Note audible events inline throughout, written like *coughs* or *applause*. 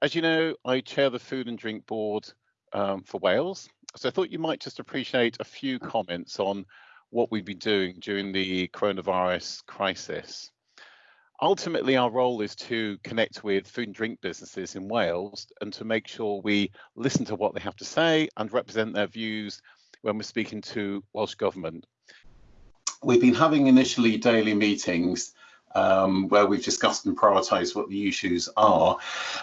As you know, I chair the Food and Drink Board um, for Wales, so I thought you might just appreciate a few comments on what we've been doing during the coronavirus crisis. Ultimately, our role is to connect with food and drink businesses in Wales and to make sure we listen to what they have to say and represent their views when we're speaking to Welsh Government. We've been having initially daily meetings um, where we've discussed and prioritised what the issues are,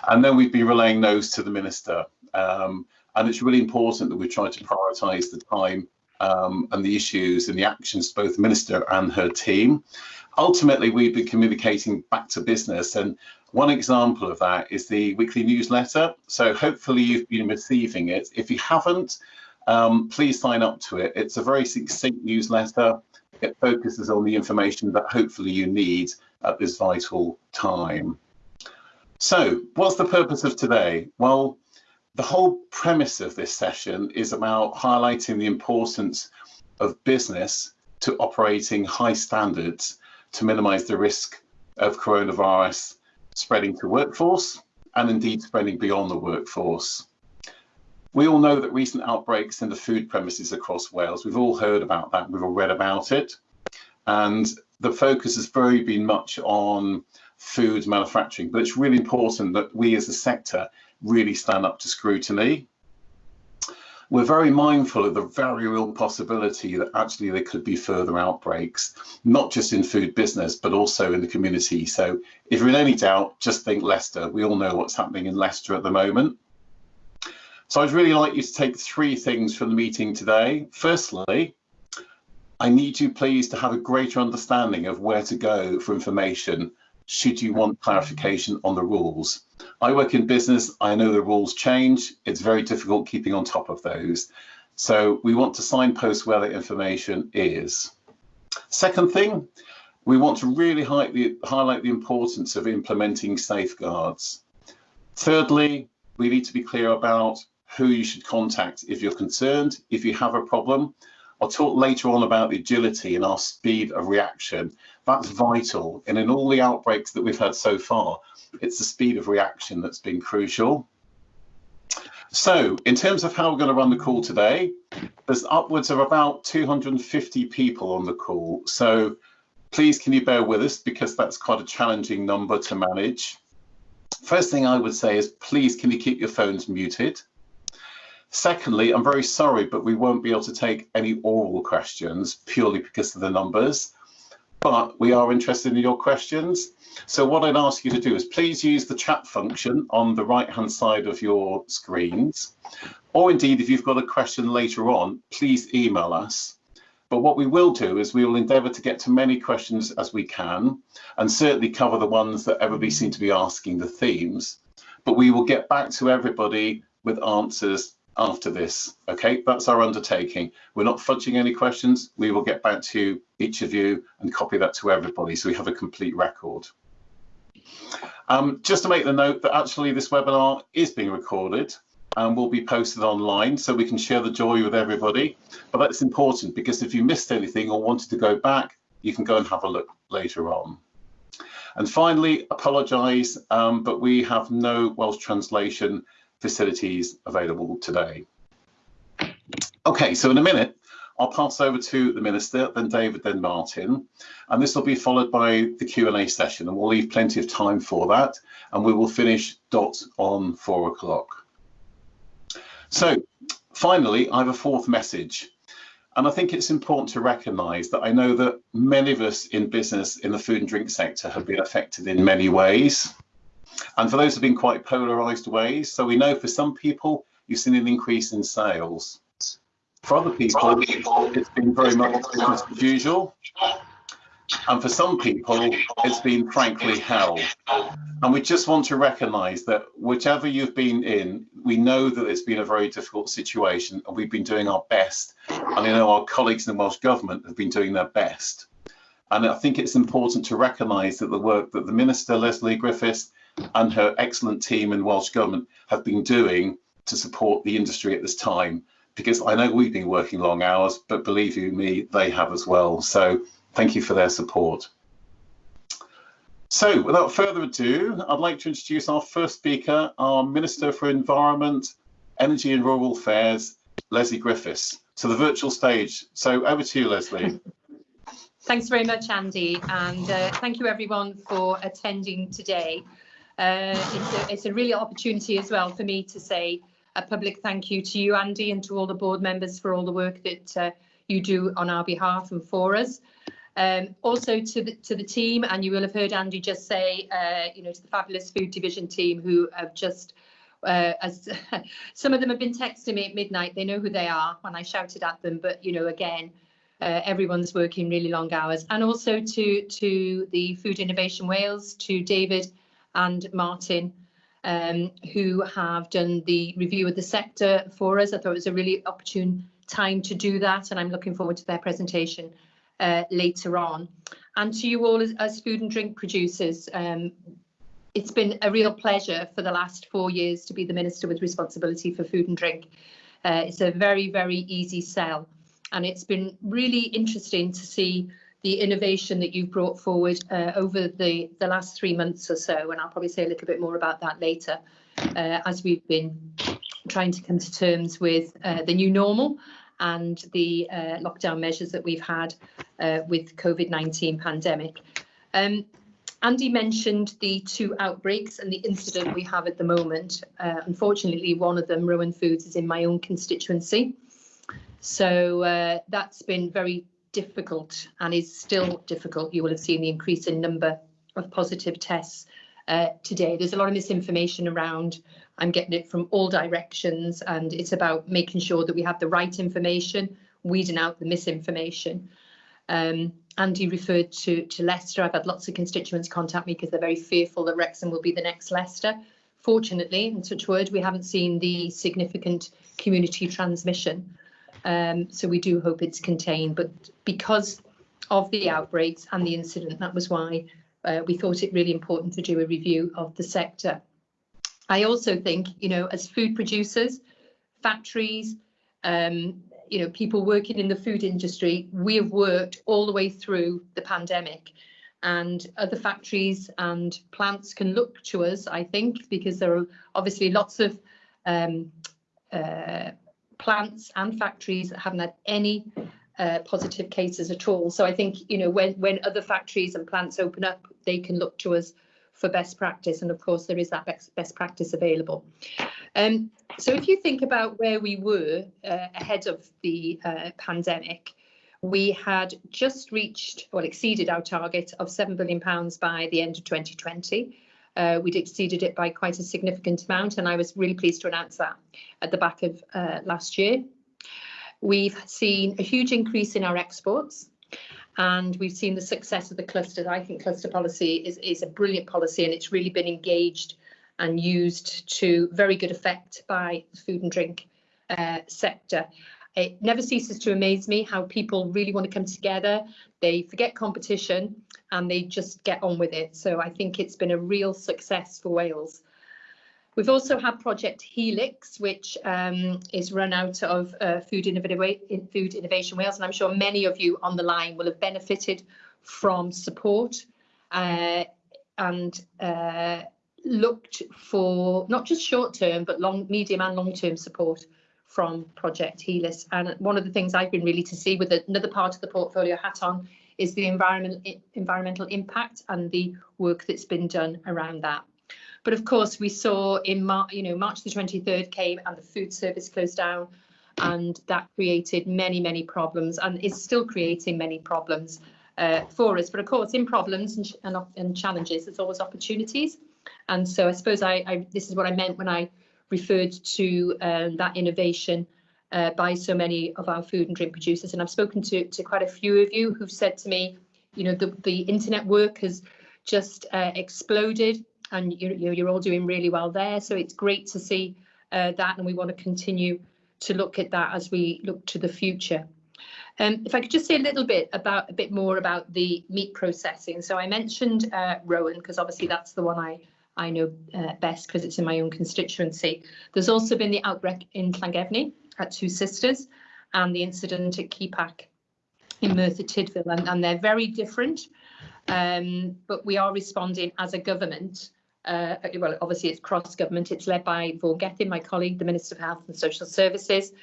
and then we've been relaying those to the Minister. Um, and it's really important that we try to prioritise the time um, and the issues and the actions to both the Minister and her team. Ultimately, we've been communicating back to business and one example of that is the weekly newsletter. So hopefully you've been receiving it. If you haven't, um, please sign up to it. It's a very succinct newsletter. It focuses on the information that hopefully you need at this vital time. So what's the purpose of today? Well, the whole premise of this session is about highlighting the importance of business to operating high standards to minimize the risk of coronavirus spreading to workforce and indeed spreading beyond the workforce. We all know that recent outbreaks in the food premises across Wales, we've all heard about that, we've all read about it. And the focus has very been much on food manufacturing, but it's really important that we as a sector really stand up to scrutiny. We're very mindful of the very real possibility that actually there could be further outbreaks, not just in food business, but also in the community. So if you're in any doubt, just think Leicester. We all know what's happening in Leicester at the moment. So I'd really like you to take three things from the meeting today. Firstly, I need you please to have a greater understanding of where to go for information should you want clarification on the rules. I work in business, I know the rules change, it's very difficult keeping on top of those. So we want to signpost where the information is. Second thing, we want to really highlight the, highlight the importance of implementing safeguards. Thirdly, we need to be clear about who you should contact if you're concerned, if you have a problem. I'll talk later on about the agility and our speed of reaction. That's vital. And in all the outbreaks that we've had so far, it's the speed of reaction that's been crucial. So in terms of how we're going to run the call today, there's upwards of about 250 people on the call. So please can you bear with us because that's quite a challenging number to manage. First thing I would say is please can you keep your phones muted? Secondly, I'm very sorry, but we won't be able to take any oral questions purely because of the numbers, but we are interested in your questions. So what I'd ask you to do is please use the chat function on the right hand side of your screens, or indeed if you've got a question later on, please email us. But what we will do is we will endeavour to get to many questions as we can, and certainly cover the ones that everybody seems to be asking, the themes. But we will get back to everybody with answers after this. Okay, that's our undertaking. We're not fudging any questions. We will get back to each of you and copy that to everybody so we have a complete record. Um, just to make the note that actually this webinar is being recorded and will be posted online so we can share the joy with everybody. But that's important because if you missed anything or wanted to go back, you can go and have a look later on. And finally, apologise, um, but we have no Welsh translation facilities available today. Okay, so in a minute, I'll pass over to the Minister, then David, then Martin, and this will be followed by the Q&A session, and we'll leave plenty of time for that, and we will finish dot on four o'clock. So finally, I have a fourth message, and I think it's important to recognise that I know that many of us in business in the food and drink sector have been affected in many ways. And for those who've been quite polarized ways, so we know for some people, you've seen an increase in sales. For other people, it's been very much business as usual. And for some people, it's been frankly hell. And we just want to recognize that whichever you've been in, we know that it's been a very difficult situation and we've been doing our best. And I know our colleagues in the Welsh Government have been doing their best. And I think it's important to recognise that the work that the Minister, Lesley Griffiths, and her excellent team in Welsh Government have been doing to support the industry at this time. Because I know we've been working long hours, but believe you me, they have as well. So thank you for their support. So without further ado, I'd like to introduce our first speaker, our Minister for Environment, Energy and Rural Affairs, Lesley Griffiths, to the virtual stage. So over to you, Lesley. *laughs* Thanks very much, Andy, and uh, thank you everyone for attending today. Uh, it's, a, it's a really opportunity as well for me to say a public thank you to you, Andy, and to all the board members for all the work that uh, you do on our behalf and for us. Um, also to the, to the team, and you will have heard Andy just say, uh, you know, to the fabulous food division team who have just, uh, as *laughs* some of them have been texting me at midnight, they know who they are when I shouted at them, but you know, again, uh, everyone's working really long hours and also to to the Food Innovation Wales, to David and Martin, um, who have done the review of the sector for us. I thought it was a really opportune time to do that and I'm looking forward to their presentation uh, later on. And to you all as, as food and drink producers, um, it's been a real pleasure for the last four years to be the Minister with responsibility for food and drink. Uh, it's a very, very easy sell and it's been really interesting to see the innovation that you've brought forward uh, over the, the last three months or so, and I'll probably say a little bit more about that later, uh, as we've been trying to come to terms with uh, the new normal and the uh, lockdown measures that we've had uh, with COVID-19 pandemic. Um, Andy mentioned the two outbreaks and the incident we have at the moment. Uh, unfortunately, one of them, Rowan Foods, is in my own constituency. So that's been very difficult and is still difficult. You will have seen the increase in number of positive tests uh, today. There's a lot of misinformation around. I'm getting it from all directions and it's about making sure that we have the right information, weeding out the misinformation. Um, Andy referred to, to Leicester. I've had lots of constituents contact me because they're very fearful that Wrexham will be the next Leicester. Fortunately, in such word, we haven't seen the significant community transmission. Um, so we do hope it's contained, but because of the outbreaks and the incident, that was why uh, we thought it really important to do a review of the sector. I also think, you know, as food producers, factories, um, you know, people working in the food industry, we have worked all the way through the pandemic and other factories and plants can look to us, I think, because there are obviously lots of um, uh, plants and factories that haven't had any uh, positive cases at all. So I think, you know, when, when other factories and plants open up, they can look to us for best practice. And of course, there is that best, best practice available. Um, so if you think about where we were uh, ahead of the uh, pandemic, we had just reached or exceeded our target of £7 billion by the end of 2020. Uh, we'd exceeded it by quite a significant amount, and I was really pleased to announce that at the back of uh, last year. We've seen a huge increase in our exports, and we've seen the success of the clusters. I think cluster policy is, is a brilliant policy, and it's really been engaged and used to very good effect by the food and drink uh, sector. It never ceases to amaze me how people really want to come together. They forget competition and they just get on with it. So I think it's been a real success for Wales. We've also had Project Helix, which um, is run out of uh, Food, Food Innovation Wales, and I'm sure many of you on the line will have benefited from support uh, and uh, looked for not just short-term, but long, medium and long-term support from Project Helix. And one of the things I've been really to see with another part of the portfolio hat on is the environmental environmental impact and the work that's been done around that. But of course, we saw in March, you know, March the 23rd came and the food service closed down, and that created many, many problems, and is still creating many problems uh, for us. But of course, in problems and, and, and, challenges, there's always opportunities. And so I suppose I, I this is what I meant when I referred to um, that innovation uh, by so many of our food and drink producers. And I've spoken to, to quite a few of you who've said to me, you know, the, the internet work has just uh, exploded and you, you, you're all doing really well there. So it's great to see uh, that and we want to continue to look at that as we look to the future. Um, if I could just say a little bit about a bit more about the meat processing. So I mentioned uh, Rowan because obviously that's the one I I know uh, best because it's in my own constituency. There's also been the outbreak in Llangefni at Two Sisters and the incident at Kepak in Merthyr Tydfil, and, and they're very different. Um, but we are responding as a government. Uh, well, obviously it's cross-government. It's led by Vaughan Gething, my colleague, the Minister of Health and Social Services,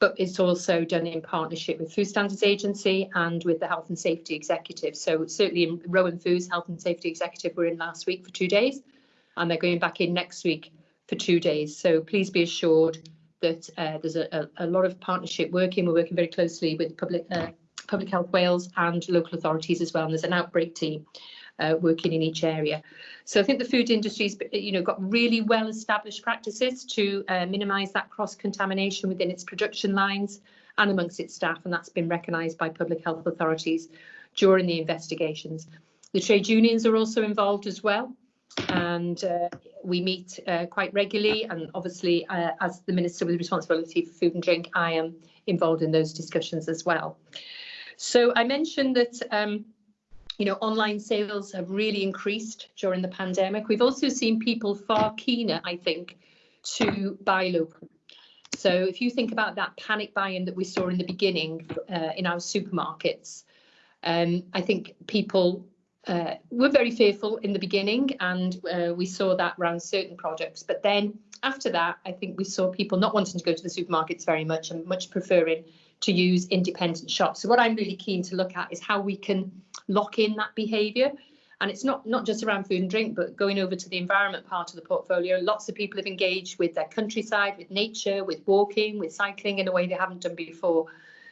but it's also done in partnership with Food Standards Agency and with the Health and Safety Executive. So certainly in Rowan Foods Health and Safety Executive were in last week for two days, and they're going back in next week for two days. So please be assured that uh, there's a, a, lot of partnership working. We're working very closely with public uh, Public Health Wales and local authorities as well. And there's an outbreak team uh, working in each area. So I think the food industry's you know got really well established practices to uh, minimise that cross contamination within its production lines and amongst its staff, and that's been recognised by public health authorities during the investigations. The trade unions are also involved as well and uh, we meet uh, quite regularly and obviously uh, as the Minister with responsibility for food and drink I am involved in those discussions as well. So I mentioned that um, you know online sales have really increased during the pandemic. We've also seen people far keener I think to buy local. So if you think about that panic buying that we saw in the beginning uh, in our supermarkets, um, I think people uh, were very fearful in the beginning and uh, we saw that around certain products. But then after that, I think we saw people not wanting to go to the supermarkets very much and much preferring to use independent shops. So what I'm really keen to look at is how we can lock in that behaviour. And it's not, not just around food and drink, but going over to the environment part of the portfolio. Lots of people have engaged with their countryside, with nature, with walking, with cycling in a way they haven't done before.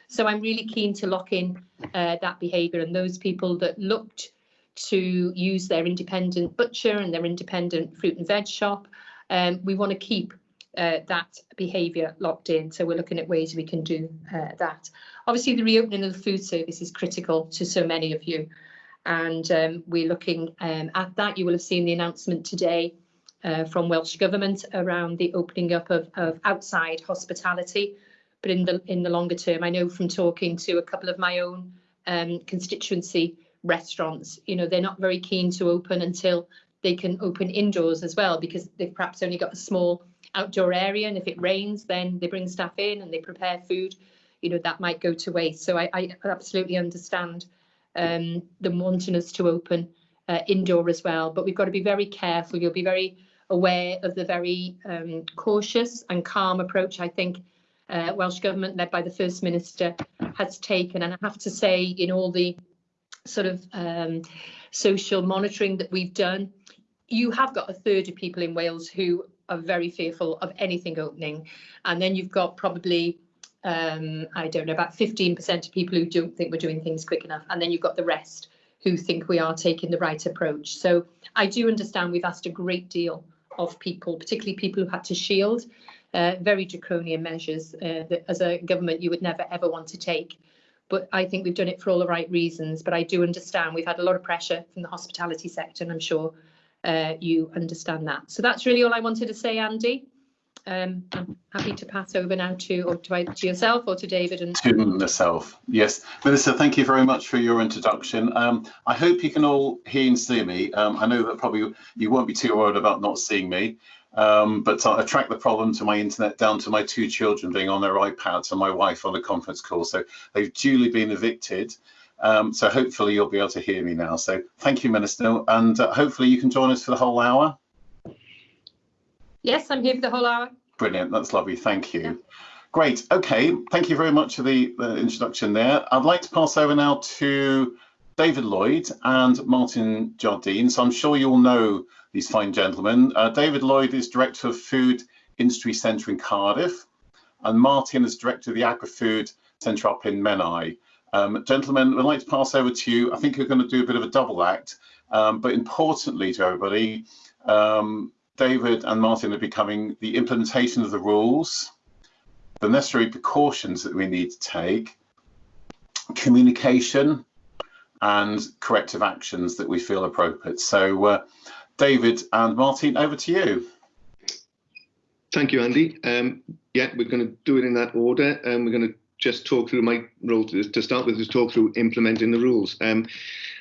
So I'm really keen to lock in uh, that behaviour and those people that looked to use their independent butcher and their independent fruit and veg shop. Um, we want to keep uh, that behaviour locked in. So we're looking at ways we can do uh, that. Obviously, the reopening of the food service is critical to so many of you. And um, we're looking um, at that. You will have seen the announcement today uh, from Welsh Government around the opening up of, of outside hospitality. But in the in the longer term, I know from talking to a couple of my own um, constituency restaurants, you know, they're not very keen to open until they can open indoors as well because they've perhaps only got a small outdoor area and if it rains then they bring staff in and they prepare food you know that might go to waste. So i, I absolutely understand um, them wanting us to open uh, indoor as well but we've got to be very careful. You'll be very aware of the very um, cautious and calm approach i think uh, welsh government led by the first minister has taken. And i have to say in all the sort of um, social monitoring that we've done, you have got a third of people in Wales who are very fearful of anything opening. And then you've got probably, um, I don't know, about 15% of people who don't think we're doing things quick enough. And then you've got the rest who think we are taking the right approach. So I do understand we've asked a great deal of people, particularly people who had to shield, uh, very draconian measures uh, that as a government you would never ever want to take but I think we've done it for all the right reasons. But I do understand we've had a lot of pressure from the hospitality sector, and I'm sure uh, you understand that. So that's really all I wanted to say, Andy. Um, I'm happy to pass over now to or to, to yourself or to David and to myself. Yes, Melissa, thank you very much for your introduction. Um, I hope you can all hear and see me. Um, I know that probably you won't be too worried about not seeing me. Um, but I track the problem to my internet down to my two children being on their iPads and my wife on a conference call. So they've duly been evicted. Um, so hopefully you'll be able to hear me now. So thank you, Minister. And uh, hopefully you can join us for the whole hour. Yes, I'm here for the whole hour. Brilliant. That's lovely. Thank you. Yeah. Great. Okay. Thank you very much for the, the introduction there. I'd like to pass over now to David Lloyd and Martin Jardine. So I'm sure you'll know these fine gentlemen. Uh, David Lloyd is Director of Food Industry Centre in Cardiff, and Martin is Director of the Agri-Food Centre up in Menai. Um, gentlemen, I'd like to pass over to you. I think you're going to do a bit of a double act, um, but importantly to everybody, um, David and Martin are becoming the implementation of the rules, the necessary precautions that we need to take, communication, and corrective actions that we feel appropriate. So uh, David and Martin, over to you. Thank you, Andy. Um, yeah, we're going to do it in that order. Um, we're going to just talk through my role to, to start with, is talk through implementing the rules. Um,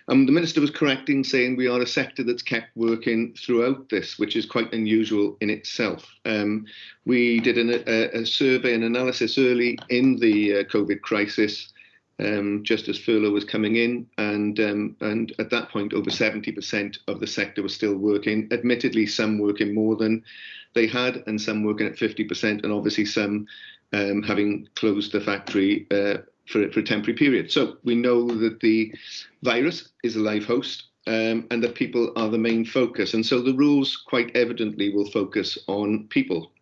um, the Minister was correct in saying we are a sector that's kept working throughout this, which is quite unusual in itself. Um, we did an, a, a, survey and analysis early in the uh, COVID crisis um, just as furlough was coming in, and um, and at that point, over 70% of the sector was still working. Admittedly, some working more than they had, and some working at 50%, and obviously some um, having closed the factory uh, for, for a temporary period. So we know that the virus is a live host. Um, and that people are the main focus. And so the rules quite evidently will focus on people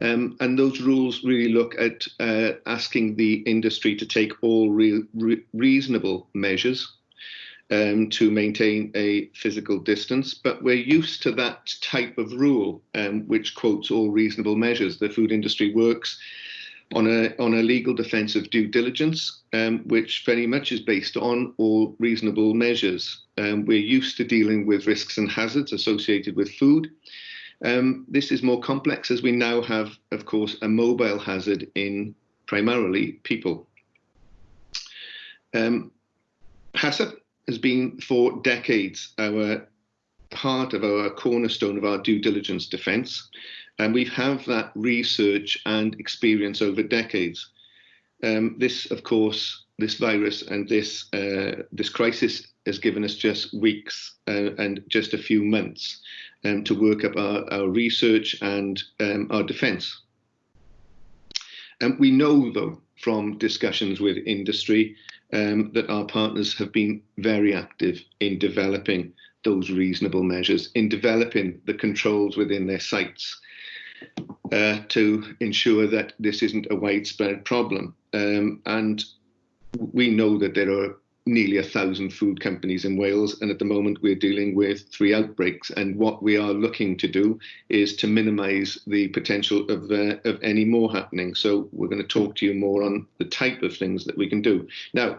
um, and those rules really look at uh, asking the industry to take all re re reasonable measures um, to maintain a physical distance. But we're used to that type of rule, um, which quotes all reasonable measures. The food industry works on a on a legal defence of due diligence, um, which very much is based on all reasonable measures. Um, we're used to dealing with risks and hazards associated with food. Um, this is more complex as we now have, of course, a mobile hazard in primarily people. Um, HACCP has been for decades our part of our cornerstone of our due diligence defence, and we have that research and experience over decades. Um, this, of course, this virus and this uh, this crisis has given us just weeks uh, and just a few months um, to work up our, our research and um, our defence. And we know, though, from discussions with industry, um, that our partners have been very active in developing those reasonable measures, in developing the controls within their sites uh, to ensure that this isn't a widespread problem. Um, and we know that there are nearly a thousand food companies in Wales, and at the moment we're dealing with three outbreaks. And what we are looking to do is to minimise the potential of uh, of any more happening. So we're going to talk to you more on the type of things that we can do now.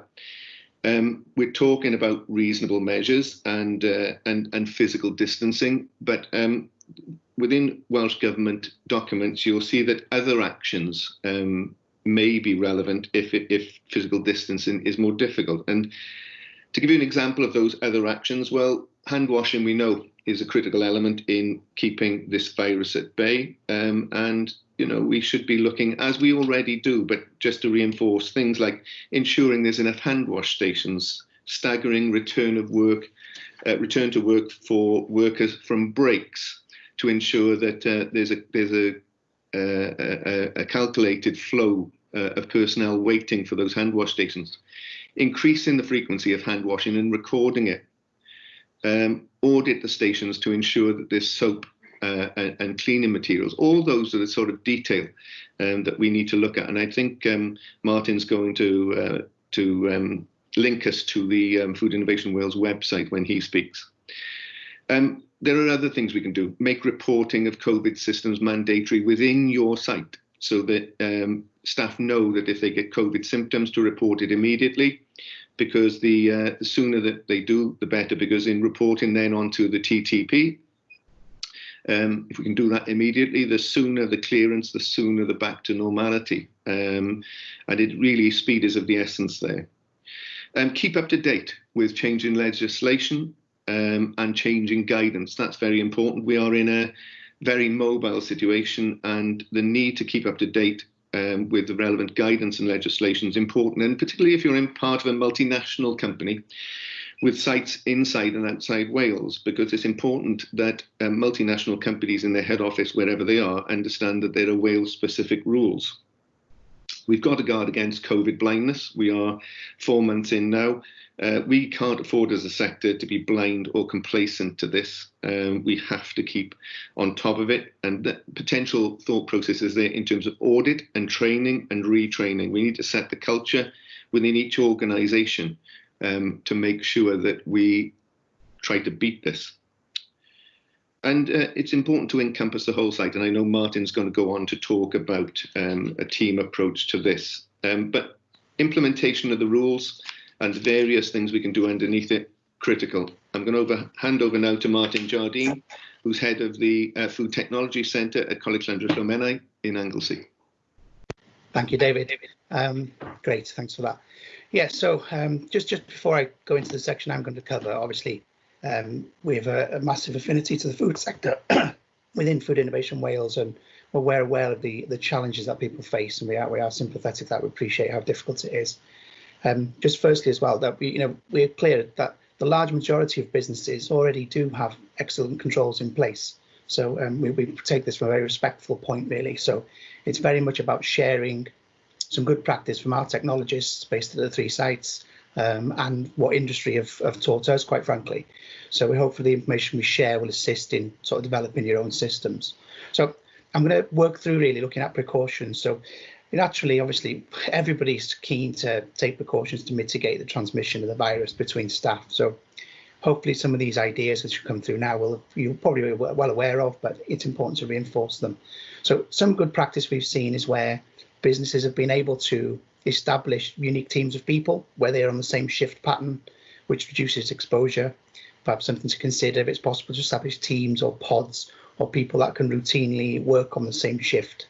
Um, we're talking about reasonable measures and uh, and and physical distancing, but um, within Welsh government documents, you'll see that other actions um, may be relevant if if physical distancing is more difficult. And to give you an example of those other actions, well, hand washing we know is a critical element in keeping this virus at bay. Um, and you know we should be looking as we already do, but just to reinforce things like ensuring there's enough hand wash stations, staggering return of work, uh, return to work for workers from breaks to ensure that uh, there's a there's a, a, a calculated flow uh, of personnel waiting for those hand wash stations, increasing the frequency of hand washing and recording it, um, audit the stations to ensure that there's soap uh, and, and, cleaning materials. All those are the sort of detail um, that we need to look at. And I think um, Martin's going to uh, to um, link us to the um, Food Innovation Wales website when he speaks. Um, there are other things we can do. Make reporting of COVID systems mandatory within your site so that um, staff know that if they get COVID symptoms to report it immediately because the, uh, the sooner that they do, the better, because in reporting then onto the TTP, um, if we can do that immediately, the sooner the clearance, the sooner the back to normality. Um, and it really, speed is of the essence there. Um, keep up to date with changing legislation um, and changing guidance. That's very important. We are in a very mobile situation and the need to keep up to date um, with the relevant guidance and legislation is important. And particularly if you're in part of a multinational company with sites inside and outside Wales, because it's important that um, multinational companies in their head office, wherever they are, understand that there are Wales specific rules. We've got to guard against COVID blindness. We are four months in now. Uh, we can't afford as a sector to be blind or complacent to this. Um, we have to keep on top of it. And the potential thought processes there in terms of audit and training and retraining. We need to set the culture within each organisation um, to make sure that we try to beat this. And uh, it's important to encompass the whole site. And I know Martin's going to go on to talk about um, a team approach to this. Um, but implementation of the rules and various things we can do underneath it, critical. I'm going to over, hand over now to Martin Jardine, who's head of the uh, Food Technology Centre at Coleg Llanfairpwllmennai in Anglesey. Thank you, David. Um, great, thanks for that. Yeah, so um, just, just before I go into the section I'm going to cover, obviously, um, we have a, a, massive affinity to the food sector *clears throat* within Food Innovation Wales, and we're aware of the the challenges that people face, and we are we are sympathetic that we appreciate how difficult it is. Um, just firstly as well that we you know we're clear that the large majority of businesses already do have excellent controls in place. So um, we, we take this from a very respectful point really. So it's very much about sharing some good practice from our technologists based at the three sites um, and what industry have, have taught us, quite frankly. So we hope for the information we share will assist in sort of developing your own systems. So I'm going to work through really looking at precautions. So naturally, obviously, everybody's keen to take precautions to mitigate the transmission of the virus between staff. So hopefully some of these ideas that should come through now will you're probably well aware of, but it's important to reinforce them. So some good practice we've seen is where businesses have been able to establish unique teams of people where they're on the same shift pattern, which reduces exposure. Perhaps something to consider if it's possible to establish teams or pods or people that can routinely work on the same shift.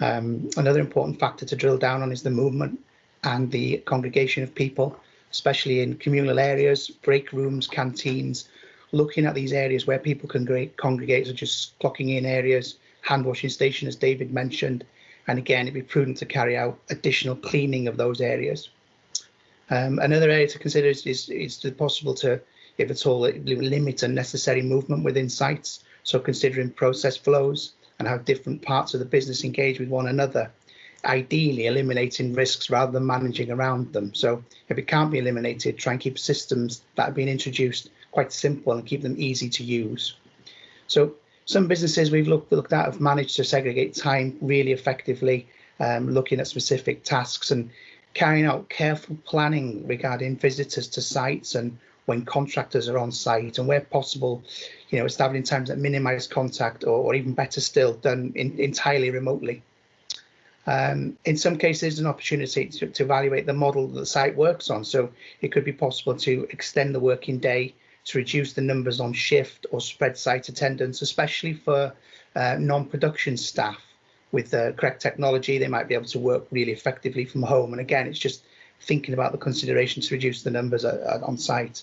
Um, another important factor to drill down on is the movement and the congregation of people, especially in communal areas, break rooms, canteens, looking at these areas where people can congregate, such as clocking in areas, hand washing station, as David mentioned, and again, it'd be prudent to carry out additional cleaning of those areas. Um, another area to consider is, is, is possible to, if at all, limit unnecessary movement within sites. So considering process flows and how different parts of the business engage with one another, ideally eliminating risks rather than managing around them. So if it can't be eliminated, try and keep systems that have been introduced quite simple and keep them easy to use. So some businesses we've looked, looked at have managed to segregate time really effectively, um, looking at specific tasks and carrying out careful planning regarding visitors to sites and when contractors are on site and where possible, you know, establishing times that minimize contact or, or even better still, done in, entirely remotely. Um, in some cases, an opportunity to, to, evaluate the model that the site works on. So it could be possible to extend the working day to reduce the numbers on shift or spread site attendance, especially for uh, non-production staff with the correct technology, they might be able to work really effectively from home. And again, it's just thinking about the considerations to reduce the numbers uh, uh, on site.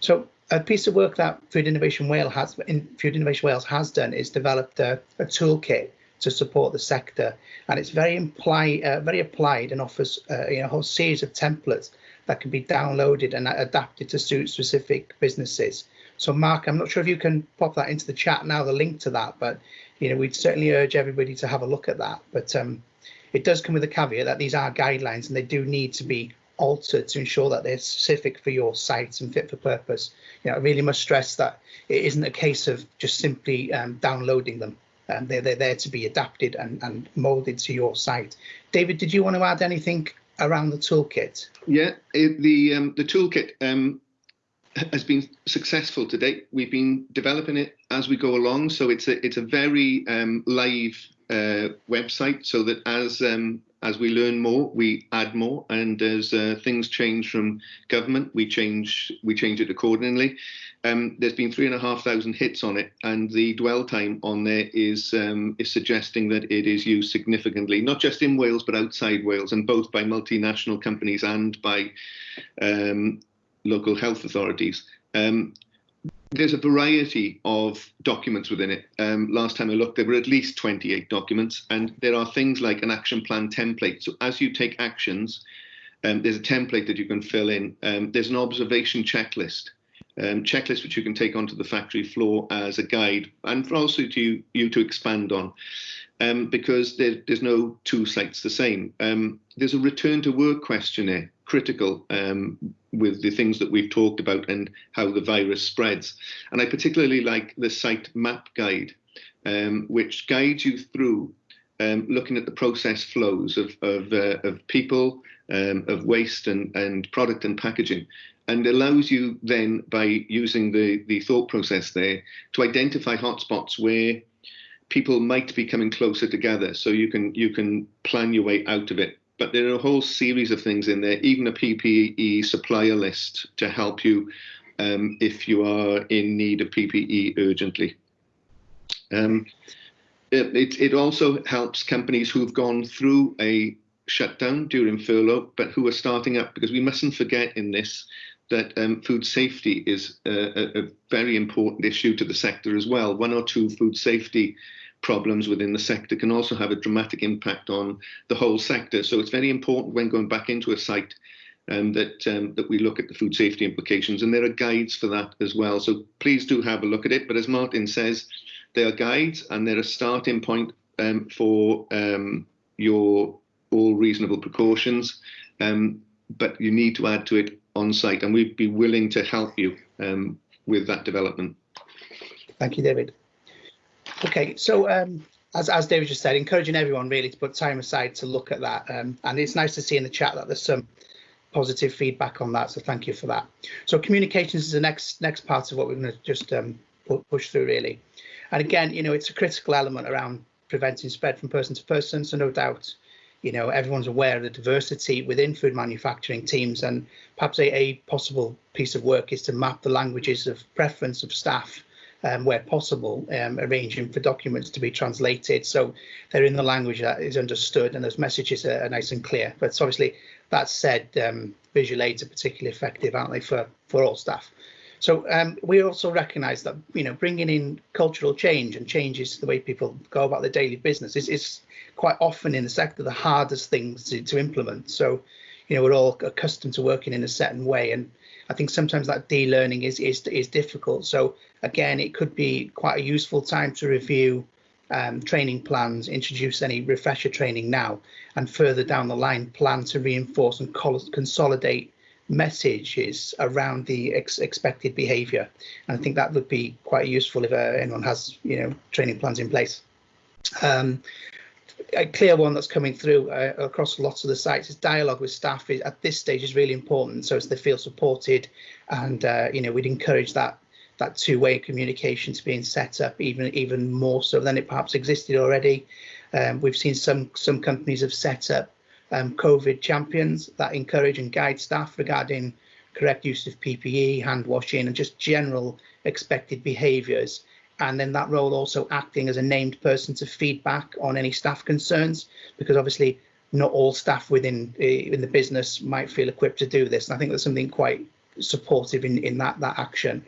So a piece of work that Food Innovation Wales has, Food Innovation Wales has done is developed a, a toolkit to support the sector, and it's very imply, uh, very applied and offers uh, you know, a whole series of templates that can be downloaded and adapted to suit specific businesses. So Mark, I'm not sure if you can pop that into the chat now, the link to that, but you know, we'd certainly urge everybody to have a look at that. But um, it does come with a caveat that these are guidelines and they do need to be altered to ensure that they're specific for your site and fit for purpose. You know, I really must stress that it isn't a case of just simply um, downloading them. Um, they're, they're there to be adapted and, and molded to your site. David, did you want to add anything around the toolkit? Yeah, it, the um, the toolkit um, has been successful to date. We've been developing it as we go along, so it's a it's a very um, live uh, website. So that as um, as we learn more, we add more, and as uh, things change from government, we change we change it accordingly. Um, there's been three and a half thousand hits on it, and the dwell time on there is um, is suggesting that it is used significantly, not just in Wales but outside Wales, and both by multinational companies and by um, local health authorities. Um, there's a variety of documents within it. Um, last time I looked, there were at least 28 documents, and there are things like an action plan template. So as you take actions, um, there's a template that you can fill in. Um, there's an observation checklist, um, checklist which you can take onto the factory floor as a guide, and also to you to expand on, um, because there, there's no two sites the same. Um, there's a return to work questionnaire critical um, with the things that we've talked about and how the virus spreads. And I particularly like the site map guide, um, which guides you through um, looking at the process flows of, of, uh, of people, um, of waste and, and product and packaging, and allows you then, by using the, the thought process there, to identify hotspots where people might be coming closer together so you can you can plan your way out of it but there are a whole series of things in there, even a PPE supplier list to help you um, if you are in need of PPE urgently. Um, it, it also helps companies who've gone through a shutdown during furlough, but who are starting up, because we mustn't forget in this that um, food safety is a, a, very important issue to the sector as well. One or two food safety problems within the sector can also have a dramatic impact on the whole sector. So it's very important when going back into a site um, that um, that we look at the food safety implications, and there are guides for that as well. So please do have a look at it. But as Martin says, they are guides and they're a starting point um, for um, your all reasonable precautions. Um, but you need to add to it on site, and we'd be willing to help you um, with that development. Thank you, David. Okay, so um, as, as David just said, encouraging everyone really to put time aside to look at that. Um, and it's nice to see in the chat that there's some positive feedback on that. So thank you for that. So communications is the next next part of what we're going to just um, push through really. And again, you know, it's a critical element around preventing spread from person to person. So no doubt, you know, everyone's aware of the diversity within food manufacturing teams and perhaps a, a possible piece of work is to map the languages of preference of staff um, where possible, um, arranging for documents to be translated so they're in the language that is understood and those messages are, are nice and clear. But obviously, that said, um, visual aids are particularly effective, aren't they, for, for all staff? So um, we also recognise that you know bringing in cultural change and changes to the way people go about their daily business is, is quite often in the sector the hardest things to, to implement. So you know we're all accustomed to working in a certain way, and I think sometimes that de-learning is is is difficult. So again, it could be quite a useful time to review um, training plans, introduce any refresher training now, and further down the line, plan to reinforce and consolidate messages around the ex expected behaviour. And I think that would be quite useful if uh, anyone has, you know, training plans in place. Um, a clear one that's coming through uh, across lots of the sites is dialogue with staff is, at this stage is really important so as they feel supported and uh, you know we'd encourage that that two-way communication to being set up even even more so than it perhaps existed already um, we've seen some some companies have set up um, COVID champions that encourage and guide staff regarding correct use of PPE, hand washing, and just general expected behaviours. And then that role also acting as a named person to feedback on any staff concerns, because obviously not all staff within uh, in the business might feel equipped to do this. And I think there's something quite supportive in, in that that action.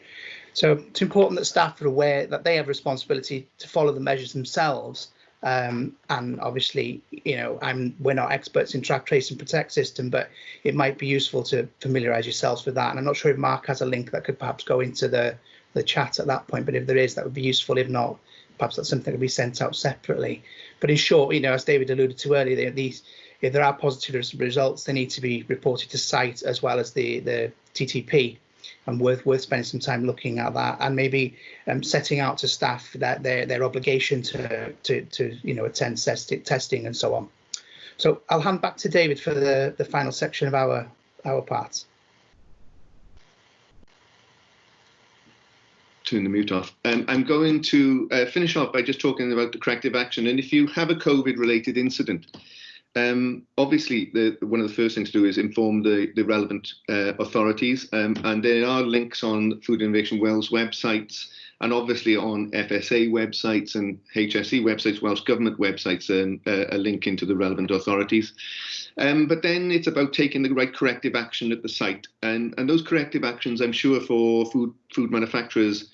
So it's important that staff are aware that they have responsibility to follow the measures themselves um, and obviously, you know, I'm we're not experts in track, trace, and protect system, but it might be useful to familiarise yourselves with that. And I'm not sure if Mark has a link that could perhaps go into the the chat at that point, but if there is, that would be useful. If not, perhaps that's something that be sent out separately. But in short, you know, as David alluded to earlier, these if there are positive results, they need to be reported to site as well as the the TTP and worth worth spending some time looking at that and maybe um, setting out to staff that their their obligation to to to you know attend test, testing and so on. So I'll hand back to David for the the final section of our our part. Turn the mute off. Um, I'm going to uh, finish off by just talking about the corrective action. And if you have a COVID related incident, um, obviously, the, one of the first things to do is inform the, the relevant uh, authorities, um, and there are links on Food Innovation Wales websites, and obviously on FSA websites and HSE websites, Welsh Government websites, and uh, a link into the relevant authorities. Um, but then it's about taking the right corrective action at the site, and and those corrective actions, I'm sure, for food food manufacturers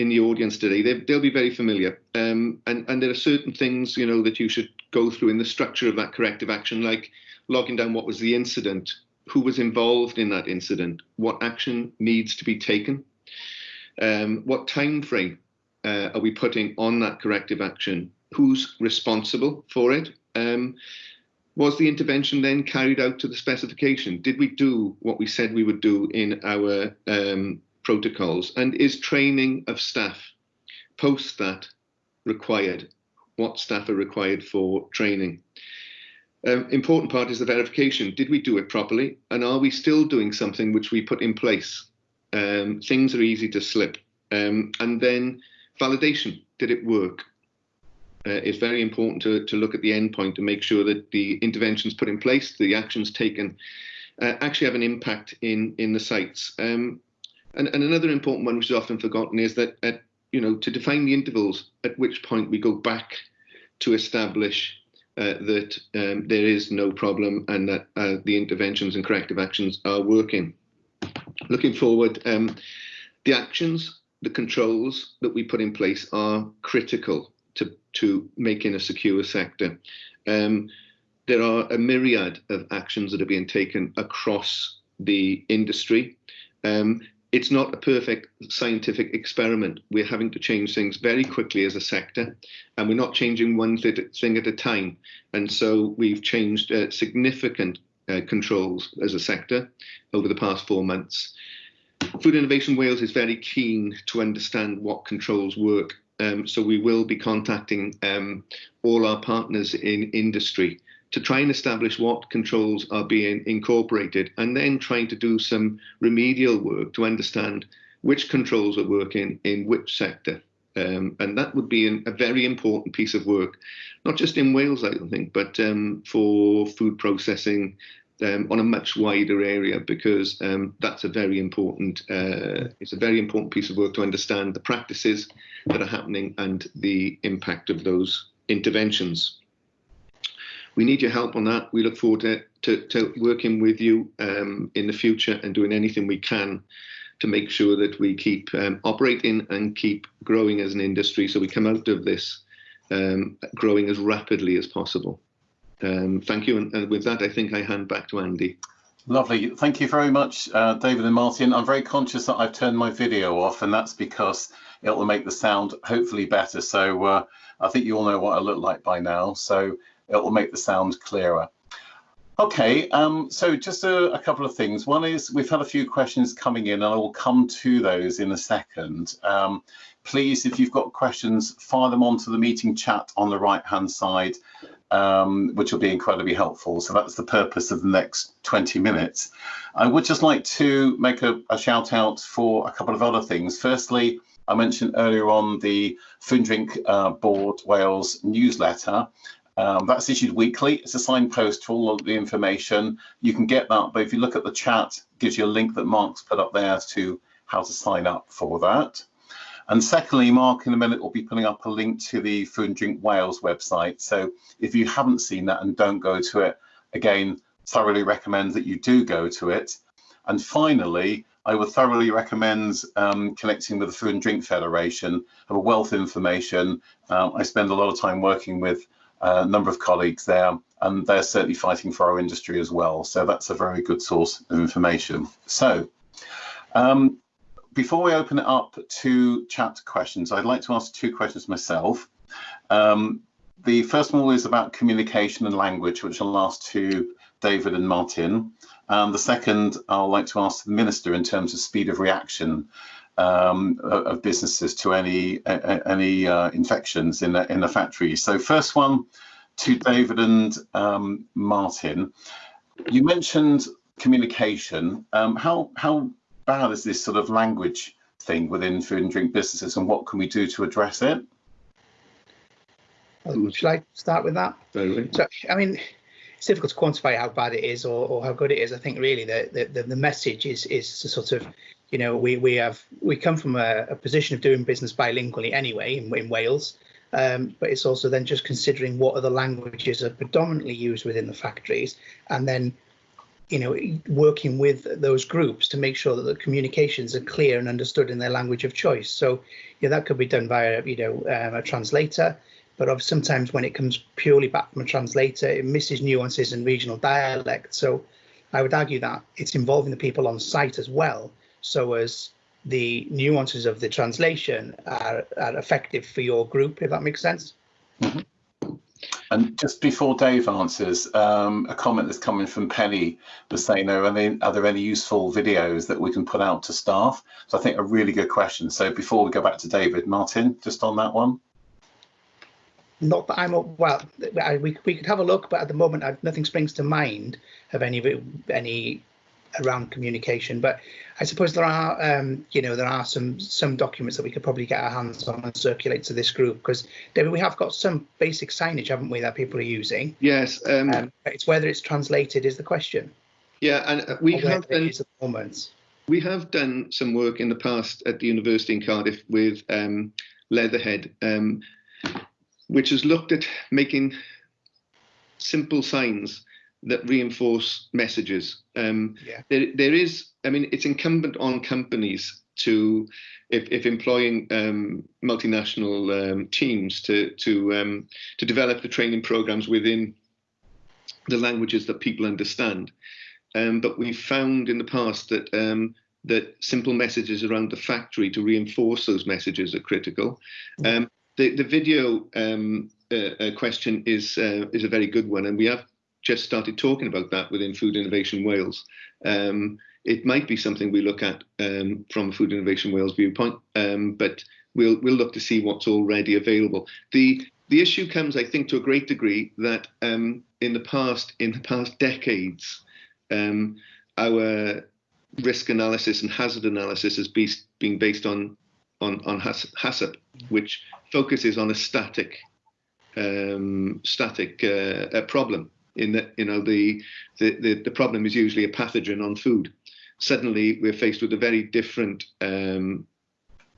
in the audience today, they, will be very familiar. Um, and, and there are certain things, you know, that you should go through in the structure of that corrective action, like logging down what was the incident, who was involved in that incident, what action needs to be taken, um, what time frame uh, are we putting on that corrective action, who's responsible for it. Um, was the intervention then carried out to the specification? Did we do what we said we would do in our um, protocols? And is training of staff post that required? What staff are required for training? Um, important part is the verification. Did we do it properly? And are we still doing something which we put in place? Um, things are easy to slip. Um, and then validation. Did it work? Uh, it's very important to, to look at the endpoint to make sure that the interventions put in place, the actions taken, uh, actually have an impact in in the sites. Um, and, and another important one, which is often forgotten, is that at, you know to define the intervals at which point we go back to establish uh, that um, there is no problem and that uh, the interventions and corrective actions are working. Looking forward, um, the actions, the controls that we put in place are critical to, to making a secure sector. Um, there are a myriad of actions that are being taken across the industry. Um, it's not a perfect scientific experiment. We're having to change things very quickly as a sector, and we're not changing one thing at a time. And so we've changed uh, significant uh, controls as a sector over the past four months. Food Innovation Wales is very keen to understand what controls work. Um, so we will be contacting um, all our partners in industry to try and establish what controls are being incorporated and then trying to do some remedial work to understand which controls are working in which sector. Um, and that would be an, a very important piece of work, not just in Wales, I don't think, but um, for food processing um, on a much wider area because um, that's a very important, uh, it's a very important piece of work to understand the practices that are happening and the impact of those interventions we need your help on that. We look forward to, to, to working with you um, in the future and doing anything we can to make sure that we keep um, operating and keep growing as an industry so we come out of this um, growing as rapidly as possible. Um, thank you. And, and, with that, I think I hand back to Andy. Lovely. Thank you very much, uh, David and Martin. I'm very conscious that I've turned my video off, and that's because it will make the sound hopefully better. So uh, I think you all know what I look like by now. So it will make the sound clearer. Okay, um, so just a, a, couple of things. One is we've had a few questions coming in and I will come to those in a second. Um, please, if you've got questions, fire them onto the meeting chat on the right hand side, um, which will be incredibly helpful. So that's the purpose of the next 20 minutes. I would just like to make a, a shout out for a couple of other things. Firstly, I mentioned earlier on the Food Drink uh, Board Wales newsletter. Um, that's issued weekly. It's a signpost to all of the information. You can get that, but if you look at the chat, gives you a link that Mark's put up there as to how to sign up for that. And secondly, Mark in a minute will be putting up a link to the Food and Drink Wales website. So if you haven't seen that and don't go to it, again, thoroughly recommend that you do go to it. And finally, I would thoroughly recommend um, connecting with the Food and Drink Federation, have a wealth of information. Um, I spend a lot of time working with a number of colleagues there, and they're certainly fighting for our industry as well. So that's a very good source of information. So um, before we open it up to chat questions, I'd like to ask two questions myself. Um, the first one is about communication and language, which I'll ask to David and Martin. And the second, I'd like to ask the Minister in terms of speed of reaction um, of businesses to any any uh, infections in the, in the factory. So first one to David and um, Martin. You mentioned communication. Um, how how bad is this sort of language thing within food and drink businesses, and what can we do to address it? Should I start with that? So, I mean, it's difficult to quantify how bad it is or, or how good it is. I think really the, the, the message is is to sort of you know, we we have we come from a, a position of doing business bilingually anyway in, in Wales, um, but it's also then just considering what other languages are predominantly used within the factories, and then, you know, working with those groups to make sure that the communications are clear and understood in their language of choice. So, yeah, that could be done via you know um, a translator, but sometimes when it comes purely back from a translator, it misses nuances and regional dialect. So, I would argue that it's involving the people on site as well so as the nuances of the translation are, are effective for your group, if that makes sense. Mm -hmm. And just before Dave answers, um, a comment that's coming from Penny was saying, are, any, are there any useful videos that we can put out to staff? So I think a really good question. So before we go back to David, Martin, just on that one. Not that I'm well. We we could have a look, but at the moment, I've, nothing springs to mind of any any around communication. But I suppose there are, um, you know, there are some some documents that we could probably get our hands on and circulate to this group because David, we have got some basic signage, haven't we, that people are using? Yes. Um, um, it's whether it's translated is the question. Yeah, and uh, we have done. At the moment. We have done some work in the past at the university in Cardiff with um, Leatherhead, um, which has looked at making simple signs that reinforce messages. Um, yeah. there, there is, I mean, it's incumbent on companies to if, if employing um, multinational um, teams to to um, to develop the training programs within the languages that people understand. Um, but we found in the past that um, that simple messages around the factory to reinforce those messages are critical. Um, the the video um, uh, uh, question is uh, is a very good one, and we have just started talking about that within Food Innovation Wales. Um, it might be something we look at um, from a Food Innovation Wales viewpoint, um, but we'll we'll look to see what's already available. The the issue comes, I think, to a great degree that um, in the past in the past decades, um, our risk analysis and hazard analysis has been based on on on HACCP, which focuses on a static um, static uh, problem. In that, you know, the, the the the problem is usually a pathogen on food. Suddenly, we're faced with a very different um,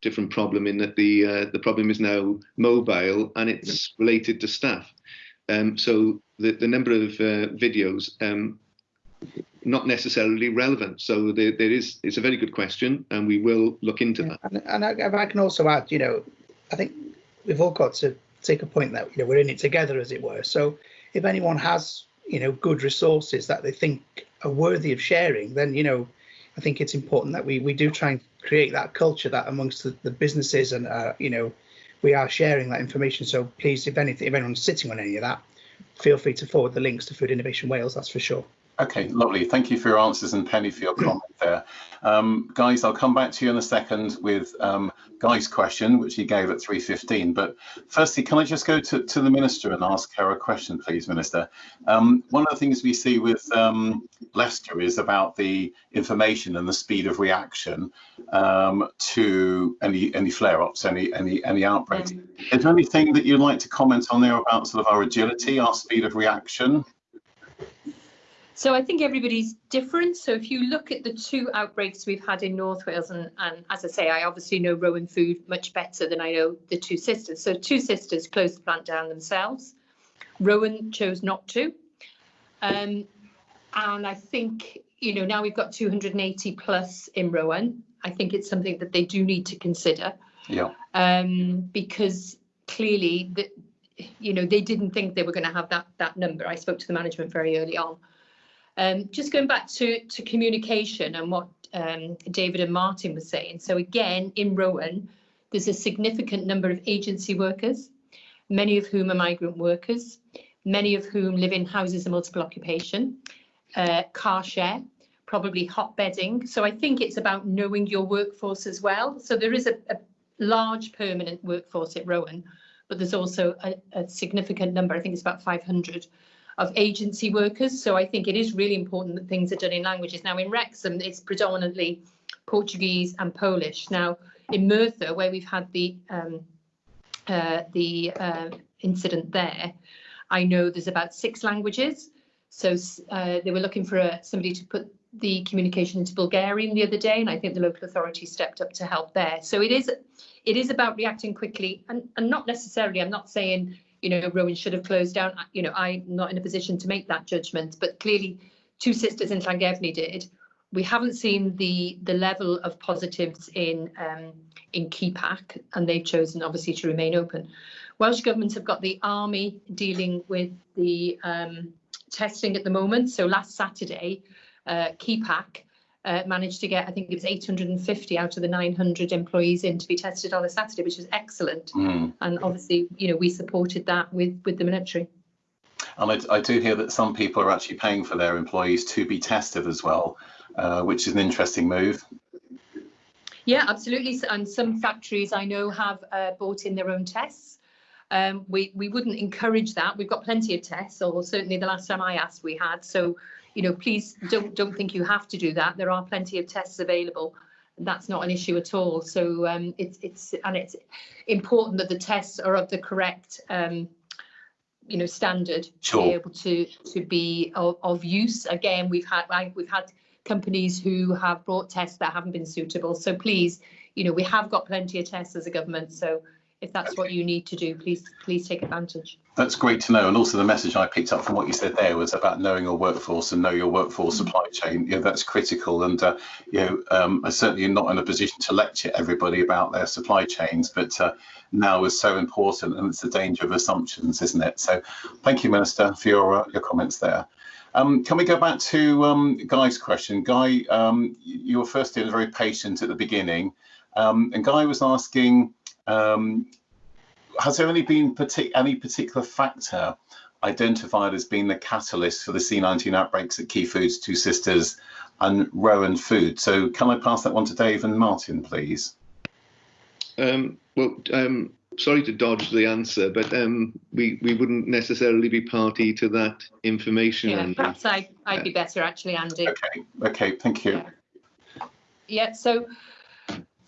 different problem in that the uh, the problem is now mobile and it's related to staff. Um, so the the number of uh, videos um, not necessarily relevant. So there, there is it's a very good question, and we will look into yeah. that. And, and I, I, can also add, you know, I think we've all got to take a point that you know we're in it together, as it were. So if anyone has you know good resources that they think are worthy of sharing, then you know I think it's important that we we do try and create that culture that amongst the, the businesses and uh, you know we are sharing that information. So please, if anything, if anyone's sitting on any of that, feel free to forward the links to Food Innovation Wales. That's for sure. Okay, lovely. Thank you for your answers and Penny for your comment there. Um, guys, I'll come back to you in a second with um, Guy's question, which he gave at 3.15. But firstly, can I just go to, to the Minister and ask her a question, please, Minister? Um, one of the things we see with um, Leicester is about the information and the speed of reaction um, to any any flare-ups, any any any outbreaks. Mm. Is there anything that you'd like to comment on there about sort of our agility, our speed of reaction? So I think everybody's different. So if you look at the two outbreaks we've had in North Wales, and, and as I say, I obviously know Rowan Food much better than I know the two sisters. So two sisters closed the plant down themselves. Rowan chose not to. Um, and I think, you know, now we've got 280 plus in Rowan. I think it's something that they do need to consider. Yeah. Um, because clearly, the, you know, they didn't think they were going to have that that number. I spoke to the management very early on. Um, just going back to, to communication and what um, David and Martin were saying. So again, in Rowan, there's a significant number of agency workers, many of whom are migrant workers, many of whom live in houses of multiple occupation, uh, car share, probably hot bedding. So I think it's about knowing your workforce as well. So there is a, a large permanent workforce at Rowan, but there's also a, a significant number, I think it's about 500 of agency workers. So I think it is really important that things are done in languages. Now in Wrexham, it's predominantly Portuguese and Polish. Now in Merthyr, where we've had the um, uh, the uh, incident there, I know there's about six languages. So uh, they were looking for a, somebody to put the communication into Bulgarian the other day, and I think the local authority stepped up to help there. So it is it is about reacting quickly, and, and not necessarily. I'm not saying you know, Rowan should have closed down. You know, I'm not in a position to make that judgment, but clearly two sisters in Llangefni did. We haven't seen the the level of positives in um, in Kepak, and they've chosen obviously to remain open. Welsh governments have got the army dealing with the um, testing at the moment. So last Saturday, uh, Kepak uh, managed to get, I think it was 850 out of the 900 employees in to be tested on a Saturday, which was excellent. Mm. And obviously, you know, we supported that with with the military. And I, I, do hear that some people are actually paying for their employees to be tested as well, uh, which is an interesting move. Yeah, absolutely. And some factories I know have uh, bought in their own tests. Um, we we wouldn't encourage that. We've got plenty of tests, or certainly the last time I asked, we had. So you know, please don't don't think you have to do that. There are plenty of tests available. That's not an issue at all. So um, it's it's and it's important that the tests are of the correct um, you know standard sure. to be able to to be of, of use. Again, we've had like we've had companies who have brought tests that haven't been suitable. So please, you know, we have got plenty of tests as a government. So if that's what you need to do, please please take advantage. That's great to know. And also the message I picked up from what you said there was about knowing your workforce and know your workforce mm-hmm. supply chain. You know, that's critical. And, uh, you know, um, I'm certainly not in a position to lecture everybody about their supply chains, but uh, now is so important and it's the danger of assumptions, isn't it? So thank you, Minister, for your, uh, your comments there. Um, can we go back to um, Guy's question? Guy, um, you were first in very patient at the beginning. Um, and Guy was asking, um, has there only been partic any particular factor identified as being the catalyst for the C19 outbreaks at Key Foods, Two Sisters and Rowan Food? So can I pass that one to Dave and Martin, please? Um, well, um, sorry to dodge the answer, but um, we we wouldn't necessarily be party to that information. Yeah, Andy. perhaps I, I'd be better actually, Andy. Okay, okay, thank you. Yeah, yeah so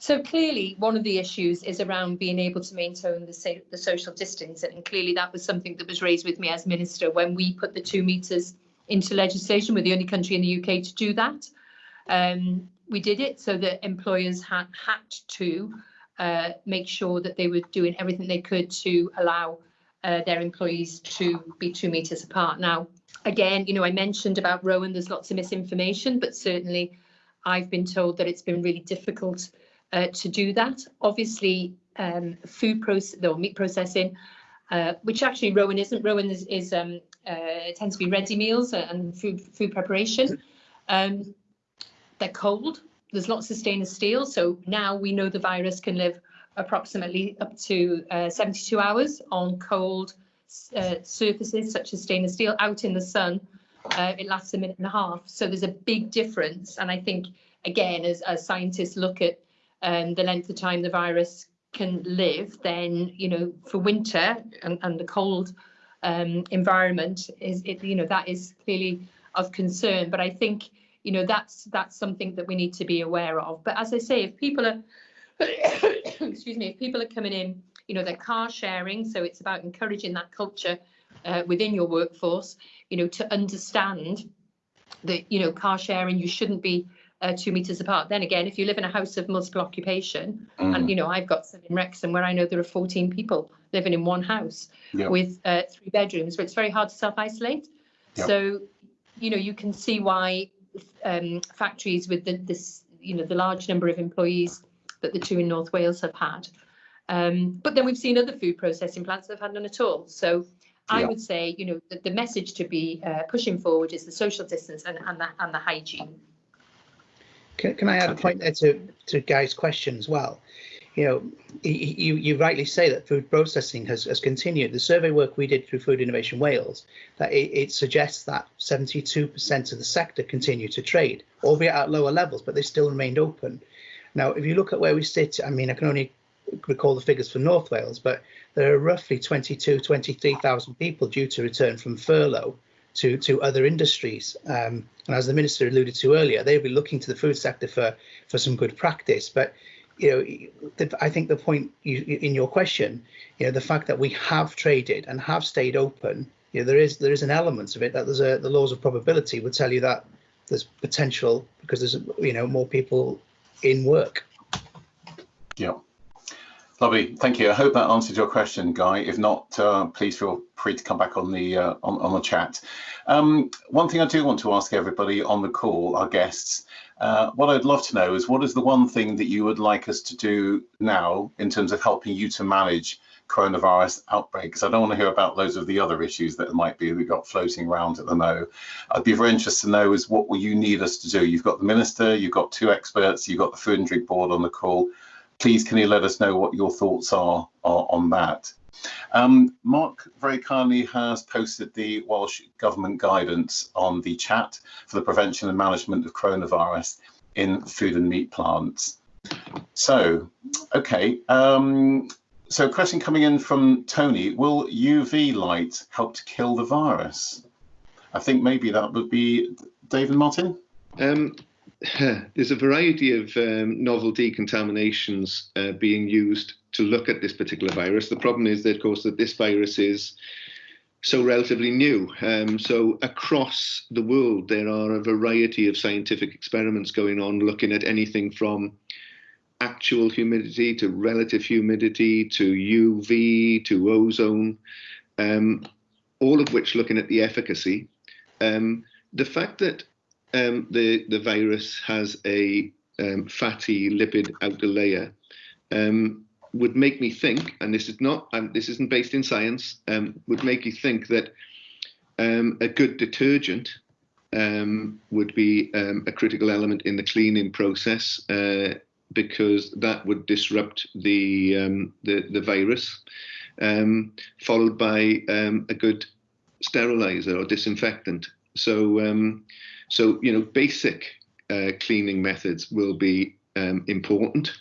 so clearly, one of the issues is around being able to maintain the, the social distance, and clearly that was something that was raised with me as minister when we put the two meters into legislation. We're the only country in the UK to do that. Um, we did it so that employers had had to uh, make sure that they were doing everything they could to allow uh, their employees to be two meters apart. Now, again, you know, I mentioned about Rowan, there's lots of misinformation, but certainly I've been told that it's been really difficult uh, to do that. Obviously, um, food process or meat processing, uh, which actually Rowan isn't. Rowan is, is um, uh, tends to be ready meals and food food preparation. Um, they're cold. There's lots of stainless steel. So now we know the virus can live approximately up to uh, 72 hours on cold uh, surfaces such as stainless steel out in the sun. Uh, it lasts a minute and a half. So there's a big difference. And I think, again, as, as scientists look at um, the length of time the virus can live, then you know for winter and, and the cold um, environment is it you know that is clearly of concern. But I think you know that's that's something that we need to be aware of. But as I say, if people are *coughs* excuse me, if people are coming in, you know they're car sharing, so it's about encouraging that culture uh, within your workforce. You know to understand that you know car sharing you shouldn't be uh, two meters apart. Then again, if you live in a house of multiple occupation, mm. and you know, I've got some in Wrexham where I know there are 14 people living in one house yep. with uh, three bedrooms, where it's very hard to self isolate. Yep. So, you know, you can see why um, factories with the, this, you know, the large number of employees that the two in North Wales have had. Um, but then we've seen other food processing plants that have had none at all. So I yep. would say, you know, the, the message to be uh, pushing forward is the social distance and, and, the, and the hygiene. Can, can I add a point there to, to Guy's question as well? You know, you, you rightly say that food processing has, has continued. The survey work we did through Food Innovation Wales, that it, it suggests that 72% of the sector continue to trade, albeit at lower levels, but they still remained open. Now, if you look at where we sit, I mean, I can only recall the figures for North Wales, but there are roughly 22, 23,000 people due to return from furlough to, to other industries. Um, and as the minister alluded to earlier, they'll be looking to the food sector for, for some good practice. But you know, I think the point you, in your question, you know, the fact that we have traded and have stayed open, you know, there is there is an element of it that there's a the laws of probability would tell you that there's potential because there's you know more people in work. Yeah. Lovely, thank you. I hope that answered your question, Guy. If not, uh, please feel free to come back on the uh, on, on the chat. Um, one thing I do want to ask everybody on the call, our guests, uh, what I'd love to know is what is the one thing that you would like us to do now in terms of helping you to manage coronavirus outbreaks? I don't want to hear about loads of the other issues that might be we've got floating around at the moment. I'd be very interested to know is what will you need us to do? You've got the minister, you've got two experts, you've got the food and drink board on the call please can you let us know what your thoughts are, are on that? Um, Mark very kindly has posted the Welsh Government guidance on the chat for the prevention and management of coronavirus in food and meat plants. So, okay, um, so a question coming in from Tony, will UV light help to kill the virus? I think maybe that would be David Martin. Um, *laughs* there's a variety of um, novel decontaminations uh, being used to look at this particular virus. The problem is that, of course, that this virus is so relatively new. Um, so across the world, there are a variety of scientific experiments going on, looking at anything from actual humidity to relative humidity to UV to ozone, um, all of which looking at the efficacy. Um, the fact that um, the the virus has a um, fatty lipid outer layer um, would make me think, and this is not, um, this isn't based in science, um, would make you think that um, a good detergent um, would be a critical element in the cleaning process uh, because that would disrupt the the, the, virus, followed by a good sterilizer or disinfectant. So, so you know, basic uh, cleaning methods will be um, important.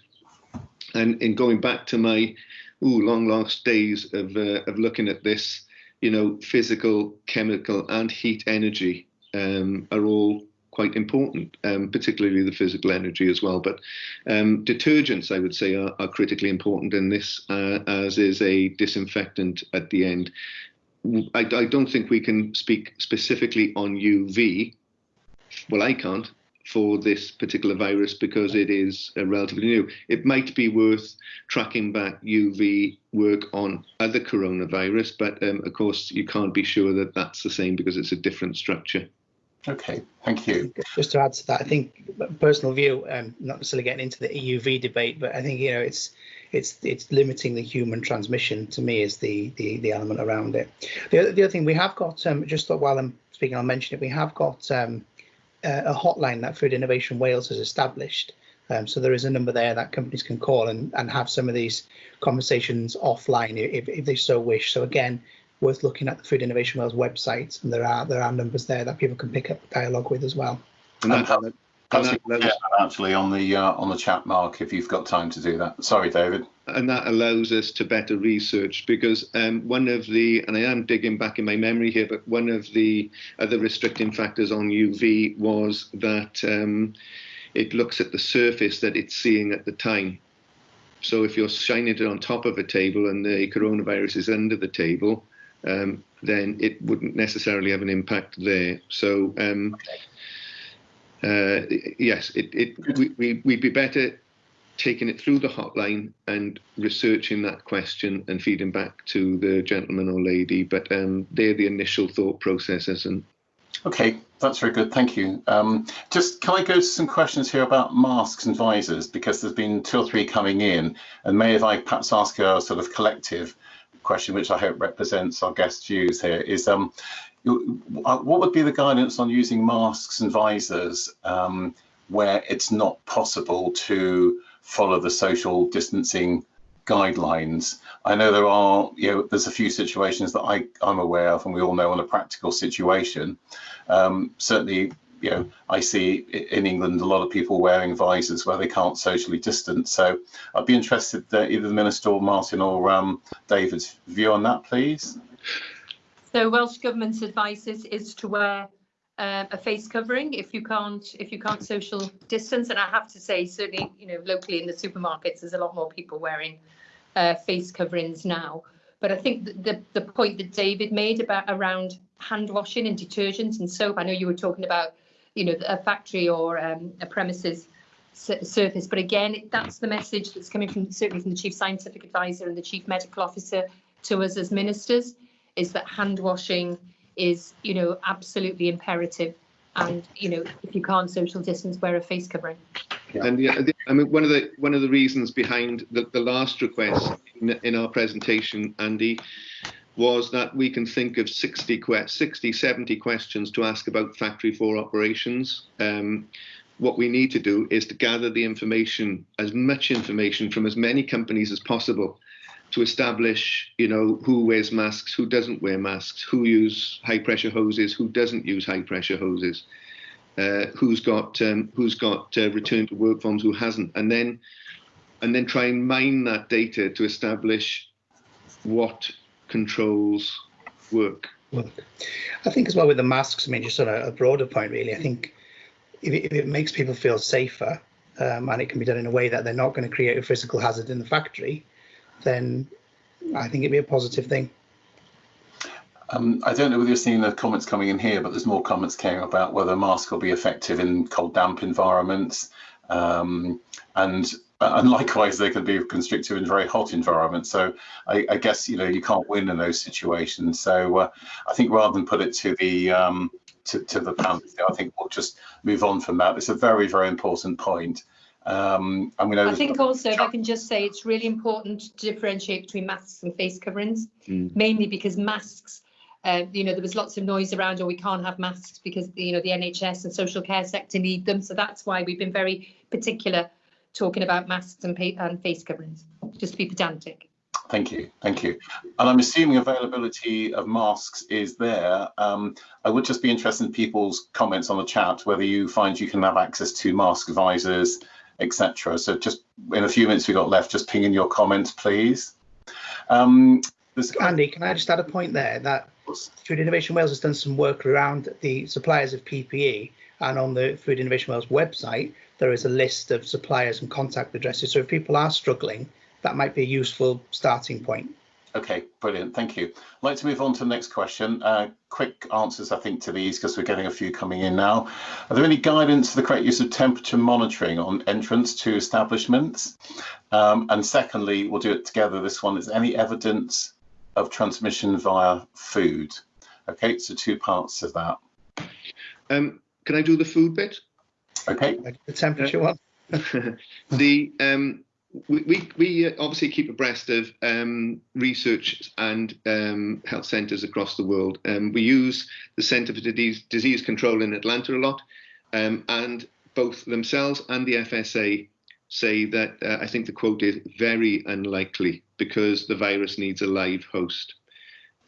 And in going back to my ooh, long lost days of, uh, of looking at this, you know, physical, chemical, and heat energy um, are all quite important, um, particularly the physical energy as well. But um, detergents, I would say, are, are critically important in this, uh, as is a disinfectant at the end. I, I, don't think we can speak specifically on UV. Well, I can't for this particular virus because it is uh, relatively new. It might be worth tracking back UV work on other coronavirus, but um, of course you can't be sure that that's the same because it's a different structure. Okay, thank you. Just to add to that, I think personal view, um, not necessarily getting into the EUV debate, but I think you know it's it's it's limiting the human transmission to me is the the, the element around it. The other, the other thing we have got, um, just thought while I'm speaking, I'll mention it. We have got um, a hotline that Food Innovation Wales has established. Um, so there is a number there that companies can call and, and have some of these conversations offline if, if they so wish. So again, worth looking at the Food Innovation Wales website, and there are there are numbers there that people can pick up dialogue with as well. And that, actually on the uh, on the chat, Mark, if you've got time to do that. Sorry, David. And that allows us to better research because um, one of the, and I am digging back in my memory here, but one of the other restricting factors on UV was that um, it looks at the surface that it's seeing at the time. So if you're shining it on top of a table and the coronavirus is under the table, um, then it wouldn't necessarily have an impact there. So um, okay uh, yes, it, it we, we, we'd be better taking it through the hotline and researching that question and feeding back to the gentleman or lady. But um, they're the initial thought processes. And okay, that's very good. Thank you. Um, just can I go to some questions here about masks and visors because there's been two or three coming in, and may if I perhaps ask a sort of collective question, which I hope represents our guest views here, is um, what would be the guidance on using masks and visors um, where it's not possible to follow the social distancing guidelines? I know there are, you know, there's a few situations that I, I'm aware of, and we all know on a practical situation. Um, certainly, you know, I see in England a lot of people wearing visors where they can't socially distance. So I'd be interested that either the Minister or Martin or um, David's view on that, please. So Welsh Government's advice is, is to wear uh, a face covering if you can't if you can't social distance. And I have to say, certainly, you know, locally in the supermarkets, there's a lot more people wearing uh, face coverings now. But I think the, the point that David made about around hand washing and detergents and soap, I know you were talking about, you know, a factory or um, a premises surface. But again, that's the message that's coming from certainly from the chief scientific advisor and the chief medical officer to us as ministers is that hand washing is, you know, absolutely imperative. And, you know, if you can't social distance, wear a face covering. Yeah. And yeah, I mean, one of the one of the reasons behind the, the last request in, in our presentation, Andy, was that we can think of 60, 60 70 questions to ask about factory floor operations. Um, what we need to do is to gather the information, as much information from as many companies as possible to establish, you know, who wears masks, who doesn't wear masks, who use high pressure hoses, who doesn't use high pressure hoses, uh, who's got um, who's got uh, return to work forms, who hasn't, and then and then try and mine that data to establish what controls work. Well, I think as well with the masks. I mean, just on a, a broader point, really, I think if it, if it makes people feel safer um, and it can be done in a way that they're not going to create a physical hazard in the factory, then I think it'd be a positive thing. Um, I don't know whether you're seeing the comments coming in here, but there's more comments came about whether masks will be effective in cold, damp environments. Um, and and likewise, they can be constrictive in very hot environments. So I, I guess you know you can't win in those situations. So uh, I think rather than put it to the um, to, to the panel, I think we'll just move on from that. It's a very very important point. Um, and we know I think also, if I can just say, it's really important to differentiate between masks and face coverings, Mm. mainly because masks, uh, you know, there was lots of noise around, or we can't have masks because, you know, the NHS and social care sector need them. So that's why we've been very particular talking about masks and, pa- and face coverings, just to be pedantic. Thank you, thank you. And I'm assuming availability of masks is there. Um, I would just be interested in people's comments on the chat, whether you find you can have access to mask visors, etc. So just in a few minutes we've got left, just ping in your comments, please. Um, Andy, can I just add a point there that Food Innovation Wales has done some work around the suppliers of PPE, and on the Food Innovation Wales website, there is a list of suppliers and contact addresses. So if people are struggling, that might be a useful starting point. Okay, brilliant. Thank you. I'd like to move on to the next question. Uh, quick answers, I think, to these because we're getting a few coming in now. Are there any guidance for the correct use of temperature monitoring on entrance to establishments? Um, and secondly, we'll do it together. This one is any evidence of transmission via food? Okay, so two parts of that. Um, can I do the food bit? Okay, the temperature one. *laughs* the um, we we, uh, obviously keep abreast of um, research and um, health centres across the world. Um, we use the Centre for Disease, Disease Control in Atlanta a lot, um, and both themselves and the FSA say that uh, I think the quote is very unlikely because the virus needs a live host.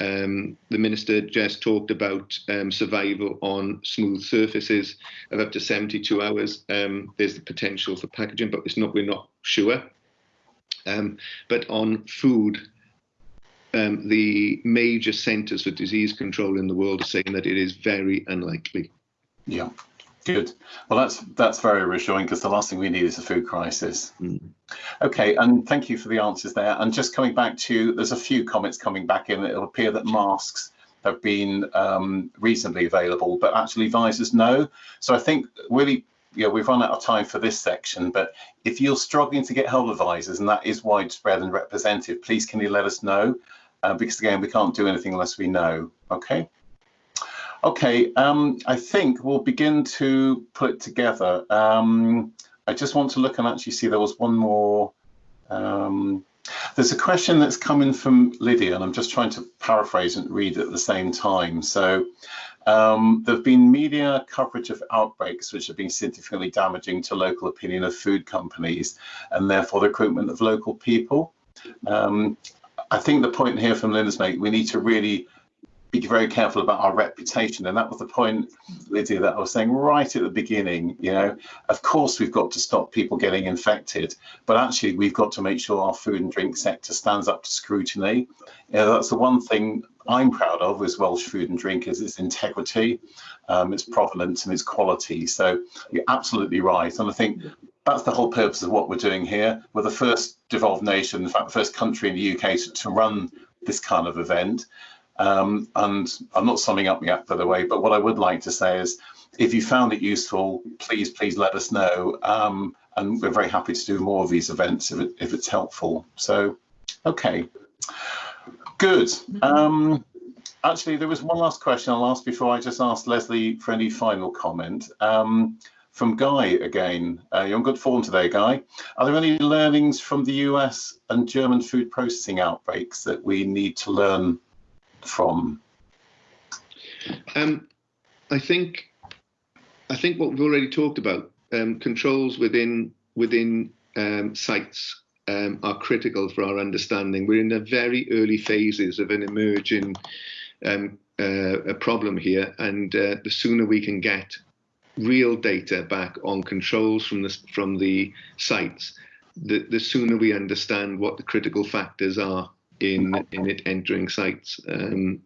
Um, the minister just talked about um, survival on smooth surfaces of up to 72 hours. There's the potential for packaging, but it's not. We're not sure. Um, but on food, um, the major centres for disease control in the world are saying that it is very unlikely. yeah, good. Well, that's that's very reassuring because the last thing we need is a food crisis. Mm. Okay, and thank you for the answers there. And just coming back to, there's a few comments coming back in. It'll appear that masks have been um, reasonably available, but actually visors no. So I think really, yeah, we've run out of time for this section. But if you're struggling to get hold of visors, and that is widespread and representative, please can you let us know? Uh, because again, we can't do anything unless we know. Okay. Okay, um, I think we'll begin to put it together. Um, I just want to look and actually see there was one more. Um, there's a question that's coming from Lydia, and I'm just trying to paraphrase and read at the same time. So um, there have been media coverage of outbreaks which have been significantly damaging to local opinion of food companies and therefore the recruitment of local people. Um, I think the point here from Lydia's mate, we need to really be very careful about our reputation. And that was the point, Lydia, that I was saying right at the beginning. You know, of course, we've got to stop people getting infected, but actually, we've got to make sure our food and drink sector stands up to scrutiny. You know, that's the one thing I'm proud of as Welsh food and drink is its integrity, um, its provenance, and its quality. So you're absolutely right. And I think that's the whole purpose of what we're doing here. We're the first devolved nation, in fact, the first country in the UK to, to run this kind of event. Um, and I'm not summing up yet, by the way, but what I would like to say is if you found it useful, please, please let us know. Um, and we're very happy to do more of these events if, it, if it's helpful. So, okay, good. Um, actually, there was one last question I'll ask before I just ask Lesley for any final comment. Um, from Guy again. Uh, you're on good form today, Guy. Are there any learnings from the US and German food processing outbreaks that we need to learn from? Um, I think I think what we've already talked about um, controls within within um, sites um, are critical for our understanding. We're in the very early phases of an emerging um, uh, a problem here, and uh, the sooner we can get real data back on controls from the from the sites, the the sooner we understand what the critical factors are in in it entering sites. Um,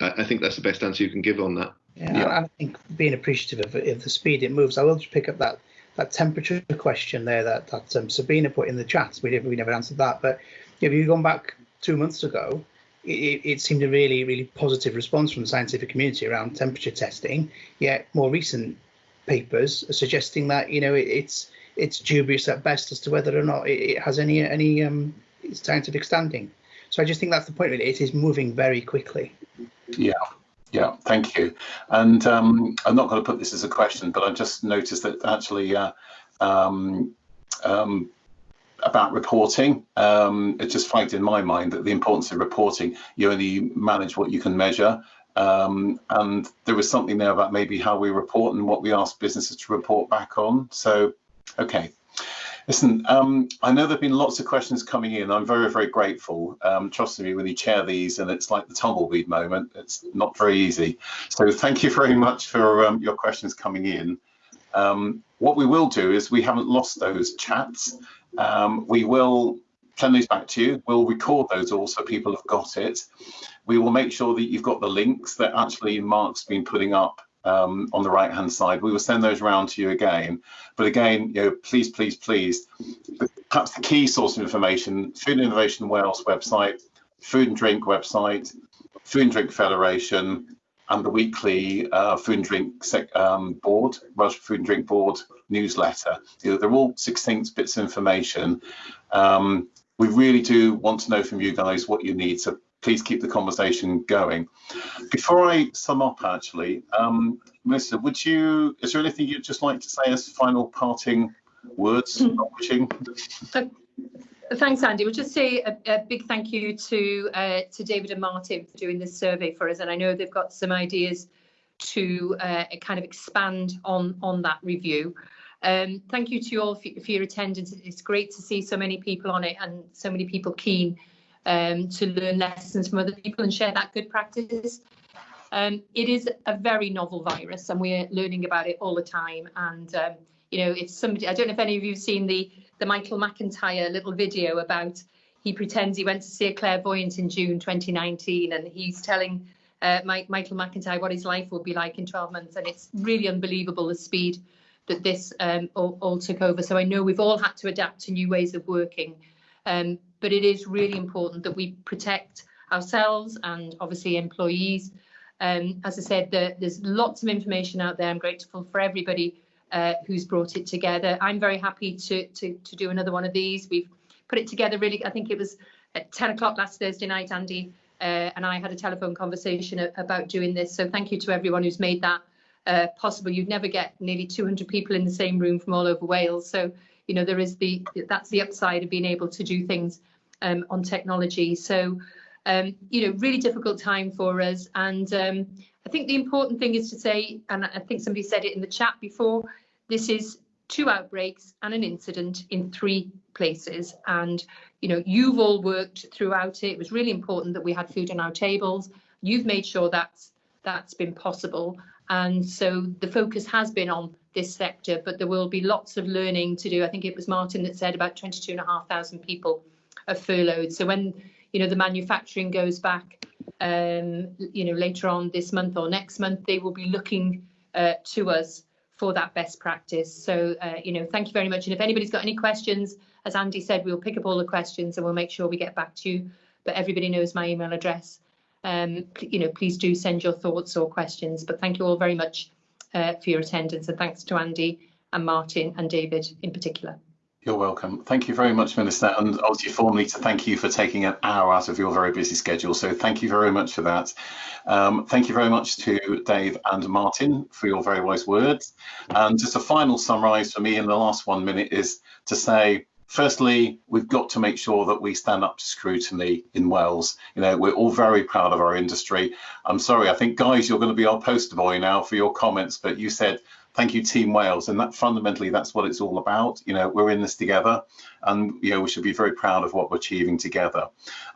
I, I think that's the best answer you can give on that. Yeah, Yeah. I think being appreciative of, of the speed it moves, I will just pick up that that temperature question there that that um, Sabina put in the chat. We never we never answered that, but if you've gone back two months ago, it, it seemed a really really positive response from the scientific community around temperature testing. Yet more recent papers are suggesting that you know it, it's it's dubious at best as to whether or not it, it has any any um, scientific standing. So I just think that's the point. Really, it is moving very quickly. Yeah. Yeah, thank you. And um, I'm not going to put this as a question, but I just noticed that actually uh, um, um, about reporting, um, it just flagged in my mind that the importance of reporting, you only manage what you can measure. Um, and there was something there about maybe how we report and what we ask businesses to report back on. So, okay. Listen, um, I know there've been lots of questions coming in. I'm very, very grateful. Um, trust me, when you chair these and it's like the tumbleweed moment, it's not very easy. So thank you very much for um, your questions coming in. Um, what we will do is we haven't lost those chats. Um, we will send these back to you. We'll record those all so people have got it. We will make sure that you've got the links that actually Mark's been putting up um, on the right hand side. We will send those around to you again. But again, you know, please, please, please, perhaps the key source of information, Food Innovation Wales website, Food and Drink website, Food and Drink Federation, and the weekly uh, Food and Drink um, Board, Welsh Food and Drink Board newsletter. You know, they're all succinct bits of information. Um, we really do want to know from you guys what you need. So please keep the conversation going. Before I sum up, actually, um, Melissa, would you, is there anything you'd just like to say as final parting words? Mm. Thanks, Andy. We'll just say a, a big thank you to uh, to David and Martin for doing this survey for us, and I know they've got some ideas to uh, kind of expand on on that review. Um, thank you to you all for, for, your attendance. It's great to see so many people on it and so many people keen um, to learn lessons from other people and share that good practice. Um, it is a very novel virus and we're learning about it all the time. And, um, you know, if somebody, I don't know if any of you have seen the, the Michael McIntyre little video about he pretends he went to see a clairvoyant in June 2019 and he's telling uh, Mike, Michael McIntyre what his life will be like in 12 months. And it's really unbelievable the speed that this um, all, all, took over. So I know we've all had to adapt to new ways of working. Um, but it is really important that we protect ourselves and obviously employees. Um, as I said, the, there's lots of information out there. I'm grateful for everybody uh, who's brought it together. I'm very happy to, to, to do another one of these. We've put it together really, I think it was at 10 o'clock last Thursday night, Andy, uh, and I had a telephone conversation about doing this. So thank you to everyone who's made that uh, possible. You'd never get nearly 200 people in the same room from all over Wales. So you know there is the that's the upside of being able to do things um, on technology. So um, you know really difficult time for us. And um, I think the important thing is to say and I think somebody said it in the chat before this is two outbreaks and an incident in three places. And you know you've all worked throughout it. It was really important that we had food on our tables. You've made sure that's that's been possible. And so the focus has been on this sector, but there will be lots of learning to do. I think it was Martin that said about 22,500 people are furloughed. So when you know the manufacturing goes back, um, you know later on this month or next month, they will be looking uh, to us for that best practice. So uh, you know, thank you very much. And if anybody's got any questions, as Andy said, we'll pick up all the questions and we'll make sure we get back to you. But everybody knows my email address um, you know, please do send your thoughts or questions. But thank you all very much uh, for your attendance and thanks to Andy and Martin and David in particular. You're welcome. Thank you very much, Minister. And obviously formally to thank you for taking an hour out of your very busy schedule. So thank you very much for that. Um, thank you very much to Dave and Martin for your very wise words. And just a final summarise for me in the last one minute is to say Firstly, we've got to make sure that we stand up to scrutiny in Wales. You know, we're all very proud of our industry. I'm sorry, I think, guys, you're going to be our poster boy now for your comments, but you said, thank you, Team Wales. And that fundamentally, that's what it's all about. You know, we're in this together and, you know, we should be very proud of what we're achieving together.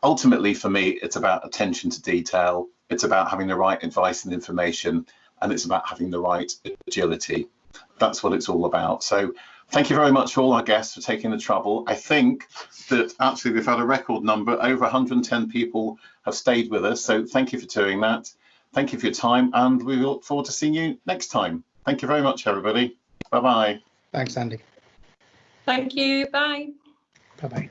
Ultimately, for me, it's about attention to detail. It's about having the right advice and information, and it's about having the right agility. That's what it's all about. So Thank you very much for all our guests for taking the trouble. I think that actually we've had a record number, over 110 people have stayed with us. So thank you for doing that. Thank you for your time and we look forward to seeing you next time. Thank you very much, everybody. Bye-bye. Thanks, Andy. Thank you. Bye. Bye-bye.